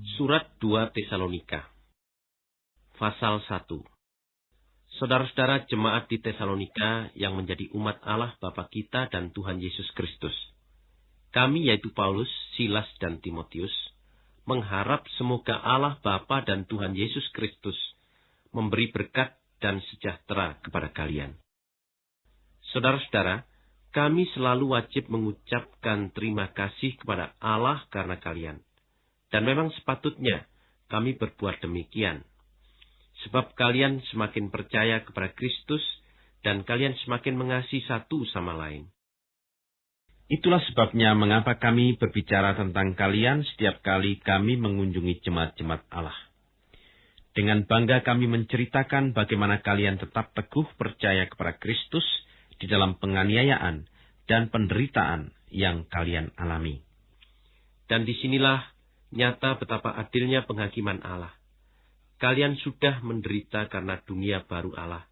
Surat 2 Tesalonika Pasal 1 Saudara-saudara jemaat di Tesalonika yang menjadi umat Allah Bapa kita dan Tuhan Yesus Kristus. Kami yaitu Paulus, Silas, dan Timotius, mengharap semoga Allah Bapa dan Tuhan Yesus Kristus memberi berkat dan sejahtera kepada kalian. Saudara-saudara, kami selalu wajib mengucapkan terima kasih kepada Allah karena kalian dan memang sepatutnya kami berbuat demikian. Sebab kalian semakin percaya kepada Kristus dan kalian semakin mengasihi satu sama lain. Itulah sebabnya mengapa kami berbicara tentang kalian setiap kali kami mengunjungi jemaat-jemaat Allah. Dengan bangga kami menceritakan bagaimana kalian tetap teguh percaya kepada Kristus di dalam penganiayaan dan penderitaan yang kalian alami. Dan di sinilah Nyata betapa adilnya penghakiman Allah. Kalian sudah menderita karena dunia baru Allah.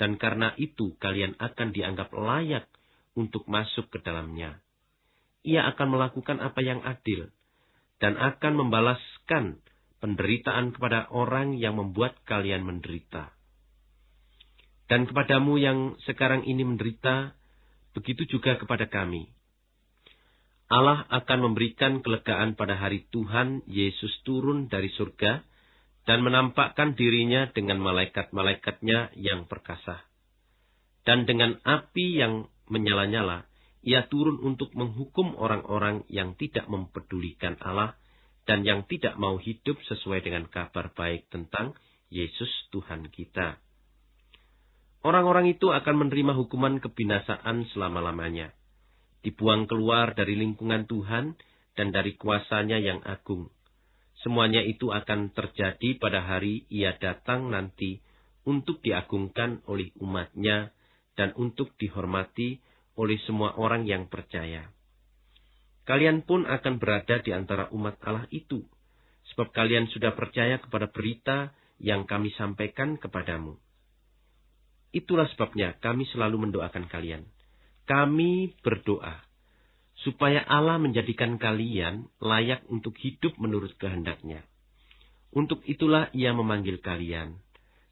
Dan karena itu kalian akan dianggap layak untuk masuk ke dalamnya. Ia akan melakukan apa yang adil. Dan akan membalaskan penderitaan kepada orang yang membuat kalian menderita. Dan kepadamu yang sekarang ini menderita, begitu juga kepada kami Allah akan memberikan kelegaan pada hari Tuhan Yesus turun dari surga dan menampakkan dirinya dengan malaikat-malaikatnya yang perkasa. Dan dengan api yang menyala-nyala, ia turun untuk menghukum orang-orang yang tidak mempedulikan Allah dan yang tidak mau hidup sesuai dengan kabar baik tentang Yesus Tuhan kita. Orang-orang itu akan menerima hukuman kebinasaan selama-lamanya dibuang keluar dari lingkungan Tuhan dan dari kuasanya yang agung. Semuanya itu akan terjadi pada hari ia datang nanti untuk diagungkan oleh umatnya dan untuk dihormati oleh semua orang yang percaya. Kalian pun akan berada di antara umat Allah itu, sebab kalian sudah percaya kepada berita yang kami sampaikan kepadamu. Itulah sebabnya kami selalu mendoakan kalian kami berdoa supaya Allah menjadikan kalian layak untuk hidup menurut kehendaknya. Untuk itulah ia memanggil kalian.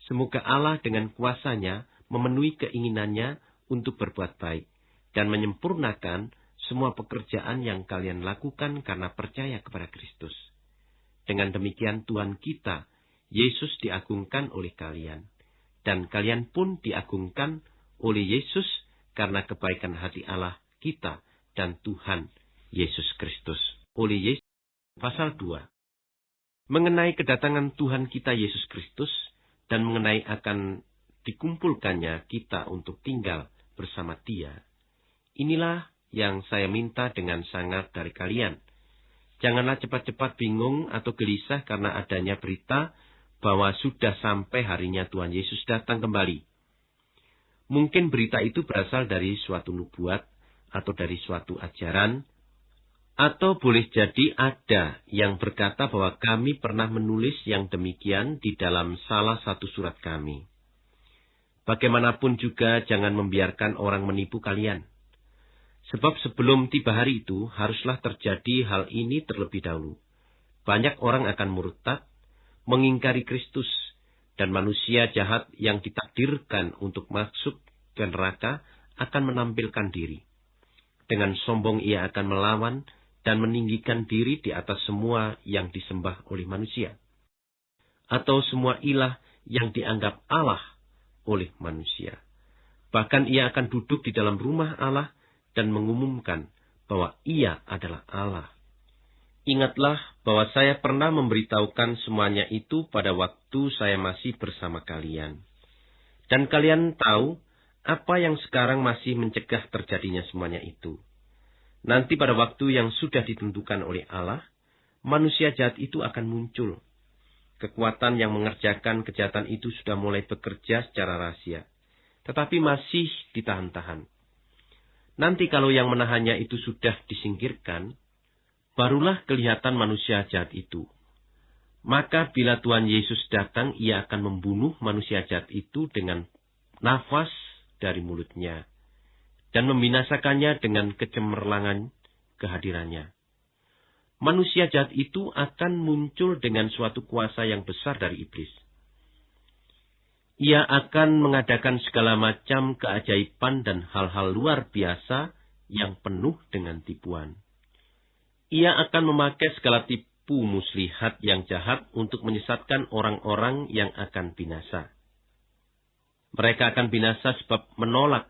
Semoga Allah dengan kuasanya memenuhi keinginannya untuk berbuat baik dan menyempurnakan semua pekerjaan yang kalian lakukan karena percaya kepada Kristus. Dengan demikian Tuhan kita, Yesus diagungkan oleh kalian. Dan kalian pun diagungkan oleh Yesus karena kebaikan hati Allah kita dan Tuhan Yesus Kristus. Oleh Yesus, pasal 2. Mengenai kedatangan Tuhan kita Yesus Kristus dan mengenai akan dikumpulkannya kita untuk tinggal bersama dia. Inilah yang saya minta dengan sangat dari kalian. Janganlah cepat-cepat bingung atau gelisah karena adanya berita bahwa sudah sampai harinya Tuhan Yesus datang kembali. Mungkin berita itu berasal dari suatu nubuat atau dari suatu ajaran, atau boleh jadi ada yang berkata bahwa kami pernah menulis yang demikian di dalam salah satu surat kami. Bagaimanapun juga jangan membiarkan orang menipu kalian. Sebab sebelum tiba hari itu haruslah terjadi hal ini terlebih dahulu. Banyak orang akan murtad, mengingkari Kristus, dan manusia jahat yang ditakdirkan untuk masuk ke neraka akan menampilkan diri. Dengan sombong ia akan melawan dan meninggikan diri di atas semua yang disembah oleh manusia. Atau semua ilah yang dianggap Allah oleh manusia. Bahkan ia akan duduk di dalam rumah Allah dan mengumumkan bahwa ia adalah Allah. Ingatlah bahwa saya pernah memberitahukan semuanya itu pada waktu saya masih bersama kalian. Dan kalian tahu apa yang sekarang masih mencegah terjadinya semuanya itu. Nanti pada waktu yang sudah ditentukan oleh Allah, manusia jahat itu akan muncul. Kekuatan yang mengerjakan kejahatan itu sudah mulai bekerja secara rahasia, tetapi masih ditahan-tahan. Nanti kalau yang menahannya itu sudah disingkirkan, barulah kelihatan manusia jahat itu. Maka bila Tuhan Yesus datang, ia akan membunuh manusia jahat itu dengan nafas dari mulutnya dan membinasakannya dengan kecemerlangan kehadirannya. manusia jahat itu akan muncul dengan suatu kuasa yang besar dari iblis. Ia akan mengadakan segala macam keajaiban dan hal-hal luar biasa yang penuh dengan tipuan. Ia akan memakai segala tipu muslihat yang jahat untuk menyesatkan orang-orang yang akan binasa. Mereka akan binasa sebab menolak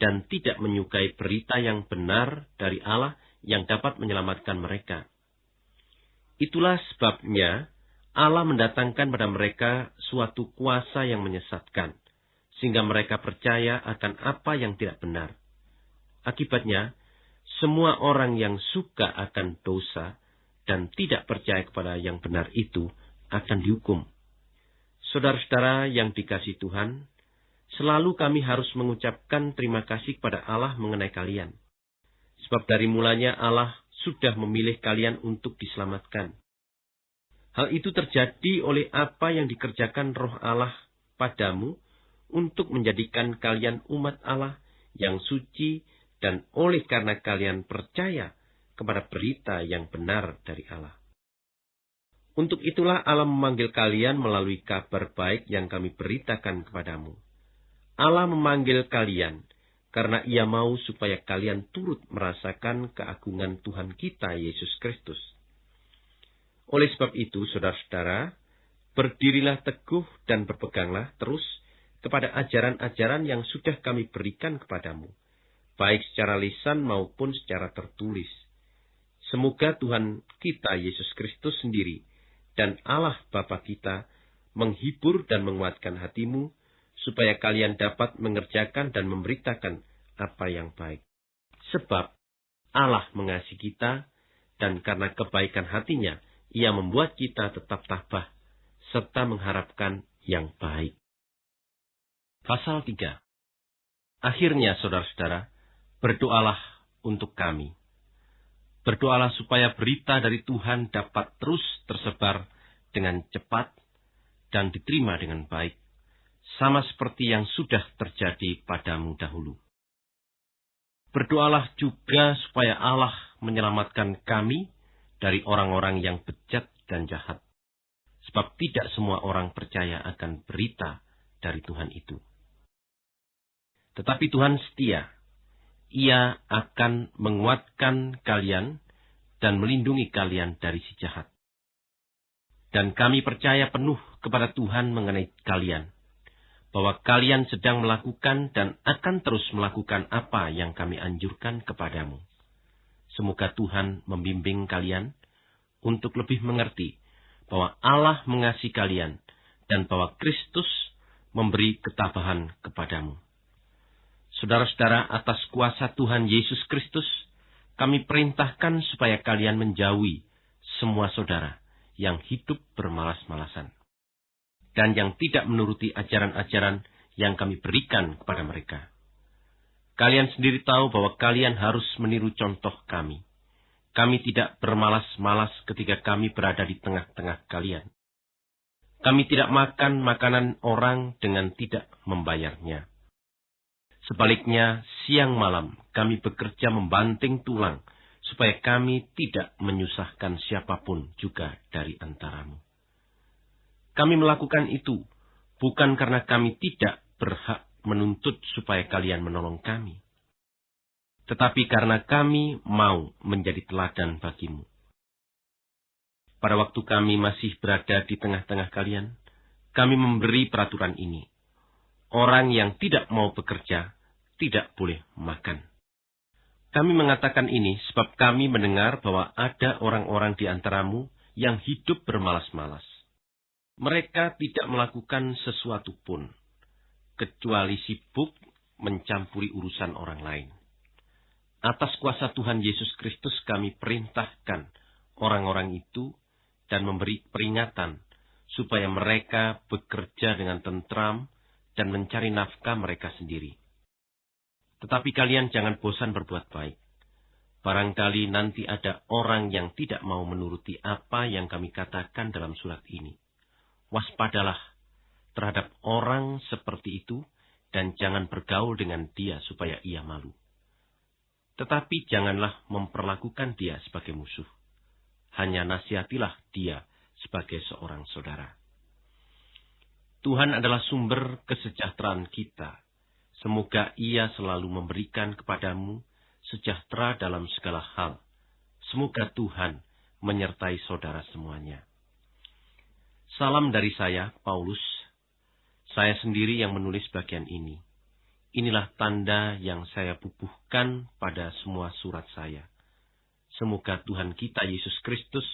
dan tidak menyukai berita yang benar dari Allah yang dapat menyelamatkan mereka. Itulah sebabnya Allah mendatangkan pada mereka suatu kuasa yang menyesatkan, sehingga mereka percaya akan apa yang tidak benar. Akibatnya, semua orang yang suka akan dosa dan tidak percaya kepada yang benar itu akan dihukum. Saudara-saudara yang dikasih Tuhan, selalu kami harus mengucapkan terima kasih kepada Allah mengenai kalian. Sebab dari mulanya Allah sudah memilih kalian untuk diselamatkan. Hal itu terjadi oleh apa yang dikerjakan roh Allah padamu untuk menjadikan kalian umat Allah yang suci dan oleh karena kalian percaya kepada berita yang benar dari Allah. Untuk itulah Allah memanggil kalian melalui kabar baik yang kami beritakan kepadamu. Allah memanggil kalian karena ia mau supaya kalian turut merasakan keagungan Tuhan kita Yesus Kristus oleh sebab itu, saudara-saudara, berdirilah teguh dan berpeganglah terus kepada ajaran-ajaran yang sudah kami berikan kepadamu, baik secara lisan maupun secara tertulis. Semoga Tuhan kita Yesus Kristus sendiri dan Allah Bapa kita menghibur dan menguatkan hatimu, supaya kalian dapat mengerjakan dan memberitakan apa yang baik. Sebab Allah mengasihi kita, dan karena kebaikan hatinya, ia membuat kita tetap tabah serta mengharapkan yang baik. Pasal 3 Akhirnya, saudara-saudara, berdoalah untuk kami. Berdoalah supaya berita dari Tuhan dapat terus tersebar dengan cepat dan diterima dengan baik, sama seperti yang sudah terjadi padamu dahulu. Berdoalah juga supaya Allah menyelamatkan kami dari orang-orang yang bejat dan jahat. Sebab tidak semua orang percaya akan berita dari Tuhan itu. Tetapi Tuhan setia. Ia akan menguatkan kalian dan melindungi kalian dari si jahat. Dan kami percaya penuh kepada Tuhan mengenai kalian, bahwa kalian sedang melakukan dan akan terus melakukan apa yang kami anjurkan kepadamu. Semoga Tuhan membimbing kalian untuk lebih mengerti bahwa Allah mengasihi kalian dan bahwa Kristus memberi ketabahan kepadamu. Saudara-saudara, atas kuasa Tuhan Yesus Kristus, kami perintahkan supaya kalian menjauhi semua saudara yang hidup bermalas-malasan dan yang tidak menuruti ajaran-ajaran yang kami berikan kepada mereka. Kalian sendiri tahu bahwa kalian harus meniru contoh kami. Kami tidak bermalas-malas ketika kami berada di tengah-tengah kalian. Kami tidak makan makanan orang dengan tidak membayarnya. Sebaliknya, siang malam kami bekerja membanting tulang, supaya kami tidak menyusahkan siapa pun juga dari antaramu. Kami melakukan itu bukan karena kami tidak berhak menuntut supaya kalian menolong kami. Tetapi karena kami mau menjadi teladan bagimu. Pada waktu kami masih berada di tengah-tengah kalian, kami memberi peraturan ini. Orang yang tidak mau bekerja tidak boleh makan. Kami mengatakan ini sebab kami mendengar bahwa ada orang-orang di antaramu yang hidup bermalas-malas. Mereka tidak melakukan sesuatu pun, kecuali sibuk mencampuri urusan orang lain. Atas kuasa Tuhan Yesus Kristus kami perintahkan orang-orang itu dan memberi peringatan supaya mereka bekerja dengan tentram dan mencari nafkah mereka sendiri. Tetapi kalian jangan bosan berbuat baik. Barangkali nanti ada orang yang tidak mau menuruti apa yang kami katakan dalam surat ini. Waspadalah terhadap orang seperti itu dan jangan bergaul dengan dia supaya ia malu. Tetapi janganlah memperlakukan dia sebagai musuh. hanya nasihatilah dia sebagai seorang saudara. Tuhan adalah sumber kesejahteraan kita. Semoga Ia selalu memberikan kepadamu sejahtera dalam segala hal. Semoga Tuhan menyertai saudara semuanya. Salam dari saya, Paulus. Saya sendiri yang menulis bagian ini. Inilah tanda yang saya bubuhkan pada semua surat saya. Semoga Tuhan kita Yesus Kristus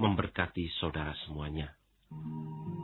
memberkati saudara semuanya. Hmm.